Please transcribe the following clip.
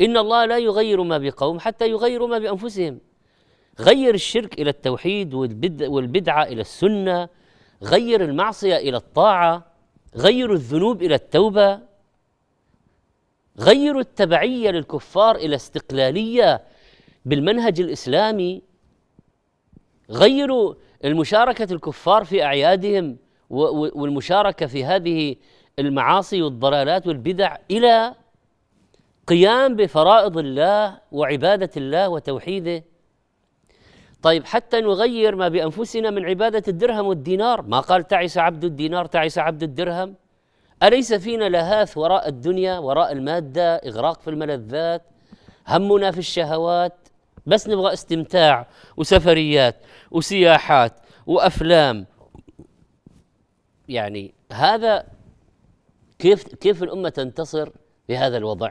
إن الله لا يغير ما بقوم حتى يغيروا ما بأنفسهم. غير الشرك إلى التوحيد والبدعة إلى السنة. غير المعصية إلى الطاعة. غير الذنوب إلى التوبة. غير التبعية للكفار إلى استقلالية بالمنهج الإسلامي. غيروا المشاركة الكفار في أعيادهم والمشاركة في هذه المعاصي والضلالات والبدع إلى قيام بفرائض الله وعبادة الله وتوحيده. طيب حتى نغير ما بأنفسنا من عبادة الدرهم والدينار. ما قال تعس عبد الدينار تعس عبد الدرهم. أليس فينا لهاث وراء الدنيا وراء المادة إغراق في الملذات همنا في الشهوات بس نبغى استمتاع وسفريات وسياحات وأفلام. يعني هذا كيف كيف الأمة تنتصر بهذا الوضع؟